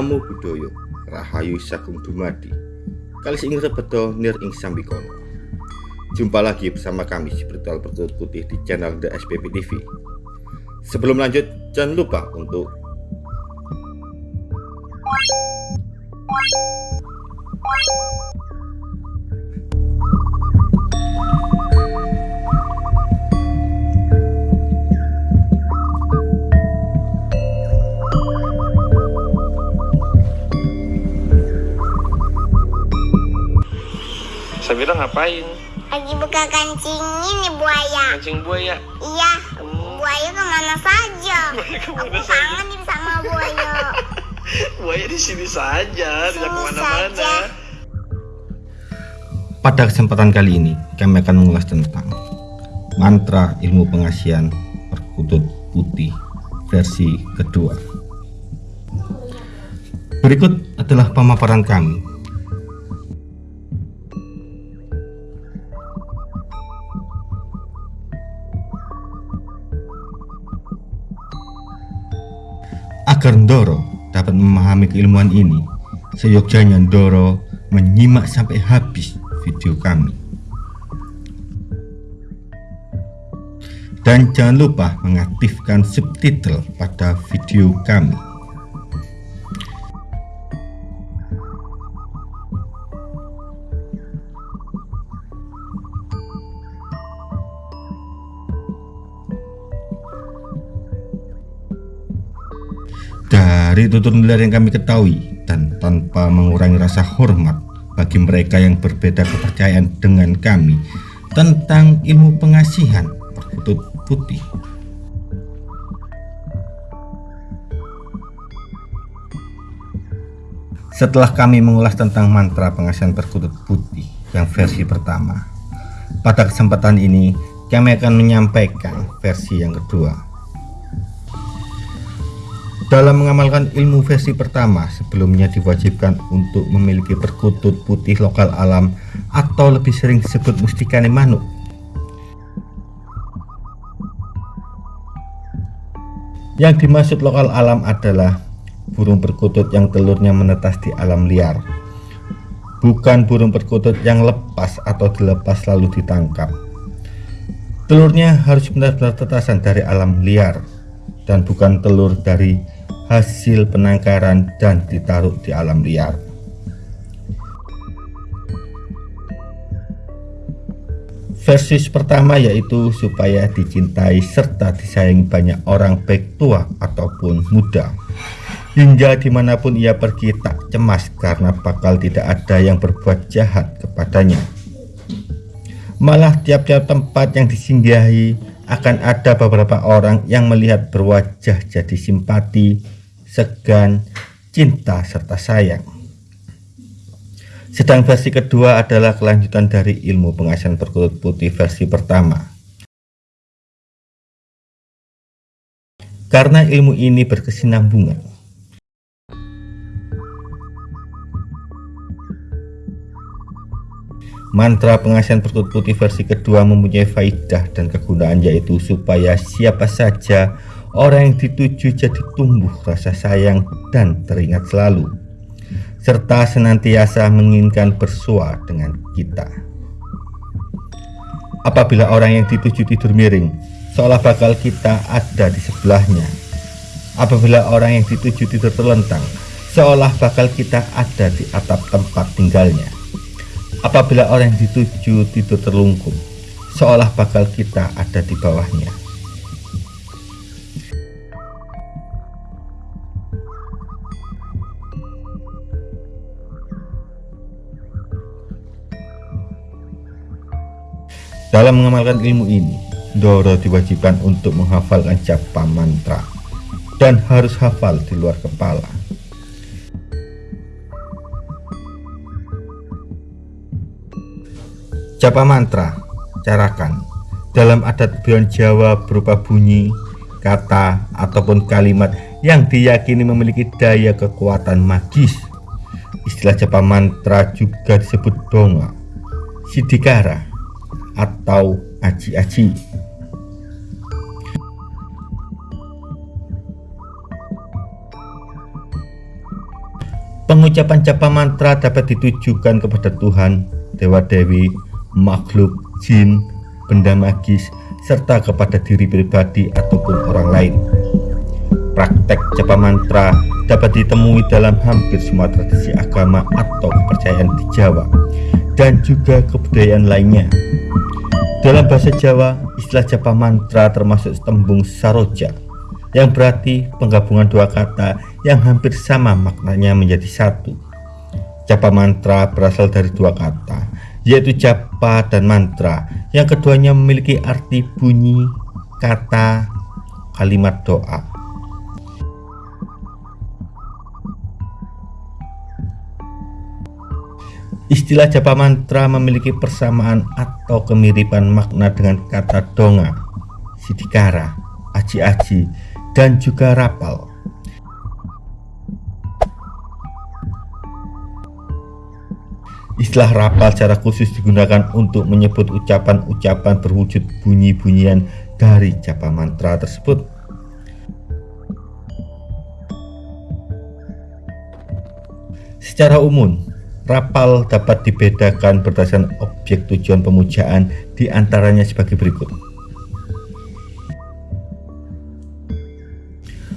Namo Buddhaya Rahayu Sagung Dumadi. Kalis ing rebedo nir ing sambikono Jumpa lagi bersama kami di Perkut Putih di channel The SPP TV Sebelum lanjut jangan lupa untuk ngapain? Lagi buka kancing ini buaya. Mancing buaya. Iya, Hmm. buaya ke mana saja? Buaya ke mana Aku saja? kangen nih sama buaya. Buaya di sini saja, tidak Sini ke mana-mana. saja. Pada kesempatan kali ini kami akan mengulas tentang mantra ilmu pengasihan perkutut putih versi kedua. Berikut adalah pemaparan kami. Agar Ndoro dapat memahami keilmuan ini, seyogyanya Ndoro menyimak sampai habis video kami. Dan jangan lupa mengaktifkan subtitle pada video kami. Dari tutur nilai yang kami ketahui dan tanpa mengurangi rasa hormat bagi mereka yang berbeda kepercayaan dengan kami tentang ilmu pengasihan perkutut putih. Setelah kami mengulas tentang mantra pengasihan perkutut putih yang versi pertama, pada kesempatan ini kami akan menyampaikan versi yang kedua. Dalam mengamalkan ilmu versi pertama, sebelumnya diwajibkan untuk memiliki perkutut putih lokal alam atau lebih sering disebut mustikane manuk. Yang dimaksud lokal alam adalah burung perkutut yang telurnya menetas di alam liar. Bukan burung perkutut yang lepas atau dilepas lalu ditangkap. Telurnya harus benar-benar tetasan dari alam liar dan bukan telur dari hasil penangkaran dan ditaruh di alam liar. Versi pertama yaitu supaya dicintai serta disayangi banyak orang baik tua ataupun muda. Hingga di mana pun ia pergi tak cemas karena bakal tidak ada yang berbuat jahat kepadanya. Malah tiap-tiap tempat yang disinggahi akan ada beberapa orang yang melihat berwajah jadi simpati, segan, cinta, serta sayang. Sedang versi kedua adalah kelanjutan dari ilmu pengasihan perkutut putih versi pertama. Karena ilmu ini berkesinambungan. Mantra pengasihan perkutut putih versi kedua mempunyai faidah dan kegunaan yaitu supaya siapa saja orang yang dituju jadi tumbuh rasa sayang dan teringat selalu serta senantiasa menginginkan bersua dengan kita. Apabila orang yang dituju tidur miring, seolah bakal kita ada di sebelahnya. Apabila orang yang dituju tidur terlentang, seolah bakal kita ada di atap tempat tinggalnya. Apabila orang yang dituju tidur terlungkup, seolah bakal kita ada di bawahnya. Dalam mengamalkan ilmu ini, Doro diwajibkan untuk menghafalkan japa mantra dan harus hafal di luar kepala. Japa mantra, carakan dalam adat Beyond Jawa berupa bunyi, kata, ataupun kalimat yang diyakini memiliki daya kekuatan magis. Istilah japa mantra juga disebut donga, sidikara, atau aji-aji. Pengucapan japa mantra dapat ditujukan kepada Tuhan, dewa dewi, makhluk, jin, benda magis, serta kepada diri pribadi ataupun orang lain. Praktek japa mantra dapat ditemui dalam hampir semua tradisi agama atau kepercayaan di Jawa dan juga kebudayaan lainnya. Dalam bahasa Jawa, istilah japa mantra termasuk tembung saroja yang berarti penggabungan dua kata yang hampir sama maknanya menjadi satu. Japa mantra berasal dari dua kata, yaitu japa dan mantra. Yang keduanya memiliki arti bunyi, kata, kalimat doa. Istilah japa mantra memiliki persamaan atau kemiripan makna dengan kata donga, sidikara, aji-aji, dan juga rapal. Istilah rapal secara khusus digunakan untuk menyebut ucapan-ucapan berwujud bunyi-bunyian dari japa mantra tersebut. Secara umum, rapal dapat dibedakan berdasarkan objek tujuan pemujaan di antaranya sebagai berikut.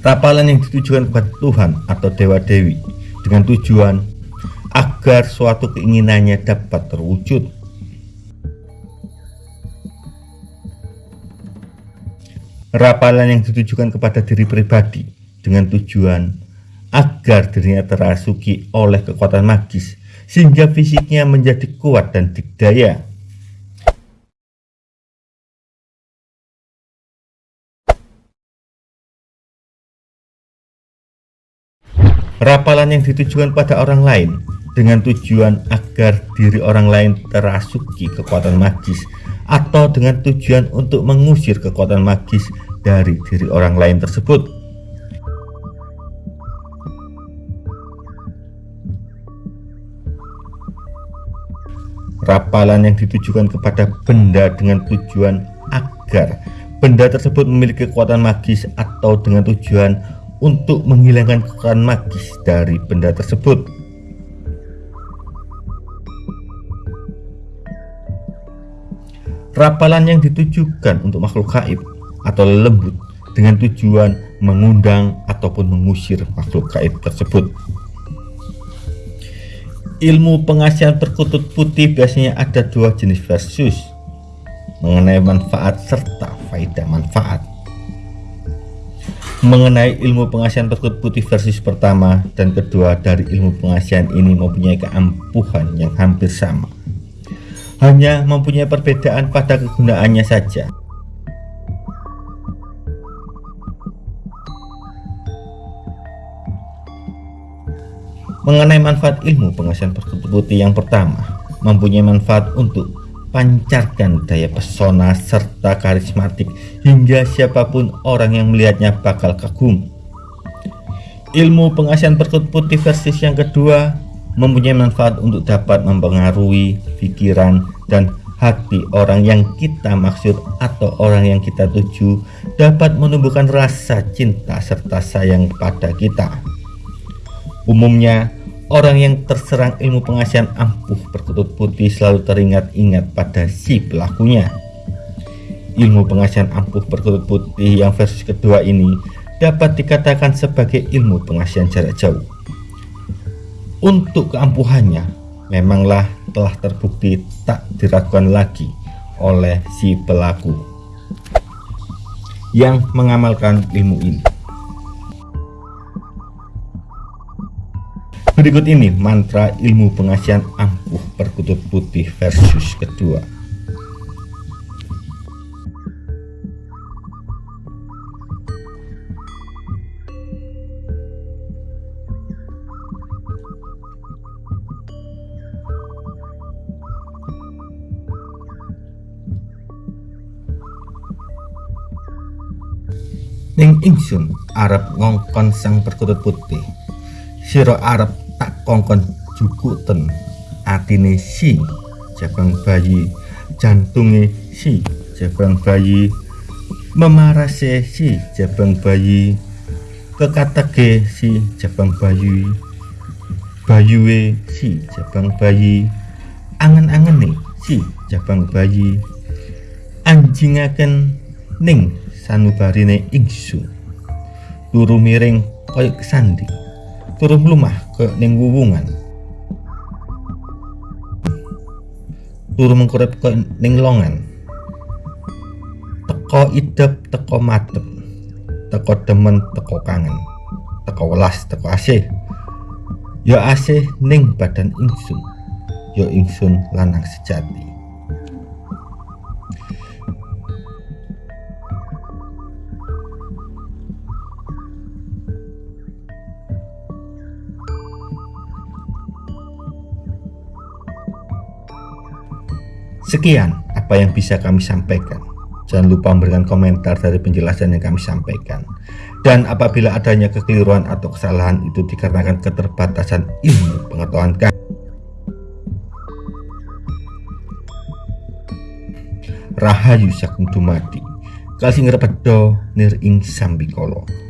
Rapalan yang ditujukan kepada Tuhan atau dewa-dewi dengan tujuan agar suatu keinginannya dapat terwujud. Rapalan yang ditujukan kepada diri pribadi dengan tujuan agar dirinya terasuki oleh kekuatan magis sehingga fisiknya menjadi kuat dan dikdaya. Rapalan yang ditujukan pada orang lain dengan tujuan agar diri orang lain terasuki kekuatan magis atau dengan tujuan untuk mengusir kekuatan magis dari diri orang lain tersebut. Rapalan yang ditujukan kepada benda dengan tujuan agar benda tersebut memiliki kekuatan magis atau dengan tujuan untuk menghilangkan kekuatan magis dari benda tersebut. Rapalan yang ditujukan untuk makhluk gaib atau lembut dengan tujuan mengundang ataupun mengusir makhluk gaib tersebut. Ilmu pengasihan perkutut putih biasanya ada dua jenis versus mengenai manfaat serta faedah manfaat. Mengenai ilmu pengasihan perkut putih versi pertama dan kedua dari ilmu pengasihan ini mempunyai keampuhan yang hampir sama. Hanya mempunyai perbedaan pada kegunaannya saja mengenai manfaat ilmu pengasihan perkut putih yang pertama mempunyai manfaat untuk pancarkan daya pesona serta karismatik hingga siapa pun orang yang melihatnya bakal kagum. Ilmu pengasihan perkut putih versi yang kedua mempunyai manfaat untuk dapat mempengaruhi pikiran dan hati orang yang kita maksud atau orang yang kita tuju dapat menumbuhkan rasa cinta serta sayang pada kita. Umumnya, Orang yang terserang ilmu pengasihan ampuh perkutut putih selalu teringat-ingat pada si pelakunya. Ilmu pengasihan ampuh perkutut putih yang versi kedua ini dapat dikatakan sebagai ilmu pengasihan jarak jauh. Untuk keampuhannya, memanglah telah terbukti tak diragukan lagi oleh si pelaku yang mengamalkan ilmu ini. Berikut ini mantra ilmu pengasihan ampuh perkutut putih versus kedua. Ning ingsun Arab ngongkon sang perkutut putih Siro Arab kongkon jukuten atine si jabang bayi jantunge si jabang bayi memarase si jabang bayi kekatege si jabang bayi bayuwe si jabang bayi angen-angen nih si jabang bayi anjingaken ning sanubarine ingsun turu miring koyo kesandi turu mlumah koyo ning wuwungan turu mengkurep koyo ning longan teko idep teko matep teko demen teko kangen teko welas teko asih. Ya asih ning badan ingsun ya ingsun lanang sejati Sekian apa yang bisa kami sampaikan. Jangan lupa memberikan komentar dari penjelasan yang kami sampaikan. Dan apabila adanya kekeliruan atau kesalahan itu dikarenakan keterbatasan ilmu pengetahuan kami. Rahayu Sakum Dumadi. Kalsing repedo nir ing sambikolo.